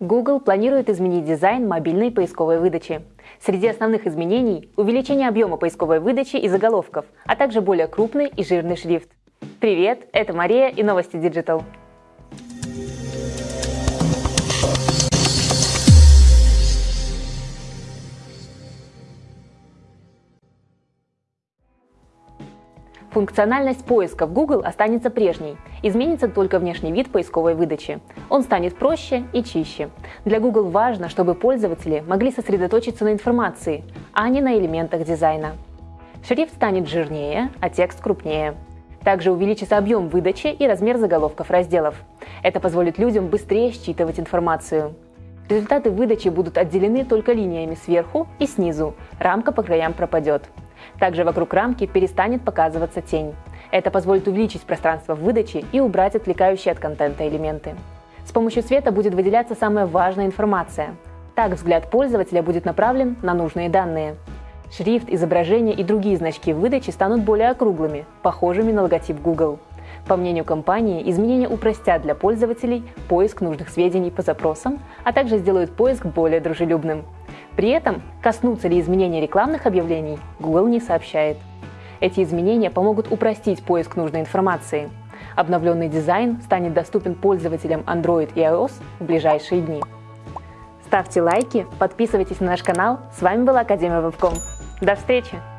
Google планирует изменить дизайн мобильной поисковой выдачи. Среди основных изменений – увеличение объема поисковой выдачи и заголовков, а также более крупный и жирный шрифт. Привет, это Мария и новости Digital. Функциональность поиска в Google останется прежней. Изменится только внешний вид поисковой выдачи. Он станет проще и чище. Для Google важно, чтобы пользователи могли сосредоточиться на информации, а не на элементах дизайна. Шрифт станет жирнее, а текст крупнее. Также увеличится объем выдачи и размер заголовков разделов. Это позволит людям быстрее считывать информацию. Результаты выдачи будут отделены только линиями сверху и снизу, рамка по краям пропадет. Также вокруг рамки перестанет показываться тень. Это позволит увеличить пространство в выдаче и убрать отвлекающие от контента элементы. С помощью света будет выделяться самая важная информация. Так взгляд пользователя будет направлен на нужные данные. Шрифт, изображение и другие значки в выдаче станут более округлыми, похожими на логотип Google. По мнению компании, изменения упростят для пользователей поиск нужных сведений по запросам, а также сделают поиск более дружелюбным. При этом коснутся ли изменения рекламных объявлений, Google не сообщает. Эти изменения помогут упростить поиск нужной информации. Обновленный дизайн станет доступен пользователям Android и iOS в ближайшие дни. Ставьте лайки, подписывайтесь на наш канал. С вами была Академия Вебком. До встречи!